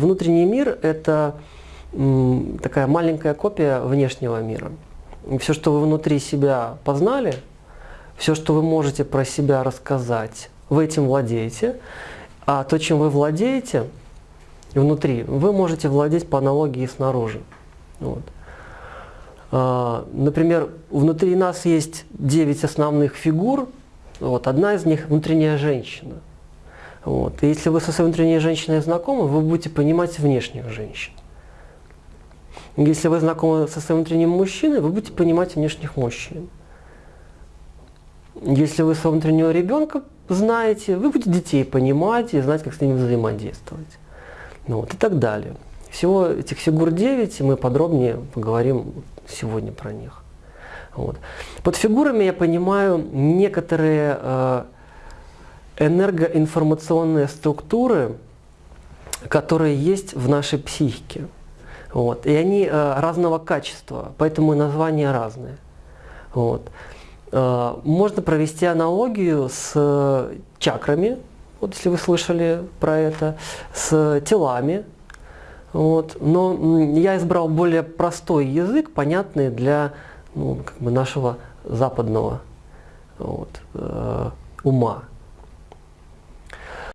внутренний мир – это такая маленькая копия внешнего мира. Все, что вы внутри себя познали, все, что вы можете про себя рассказать, вы этим владеете, а то, чем вы владеете внутри, вы можете владеть по аналогии снаружи. Вот. А, например, внутри нас есть 9 основных фигур, вот, одна из них – внутренняя женщина. Вот. И если вы со своей внутренней женщиной знакомы, вы будете понимать внешних женщин. Если вы знакомы со своим внутренним мужчиной, вы будете понимать внешних мужчин. Если вы своего внутреннего ребенка знаете, вы будете детей понимать и знать, как с ними взаимодействовать. Ну, вот, и так далее. Всего этих фигур 9, мы подробнее поговорим сегодня про них. Вот. Под фигурами я понимаю некоторые э, энергоинформационные структуры, которые есть в нашей психике. Вот. И они э, разного качества, поэтому и названия разные. Вот. Э, можно провести аналогию с э, чакрами, вот если вы слышали про это, с телами. Вот. Но я избрал более простой язык, понятный для ну, как бы нашего западного вот, э, ума.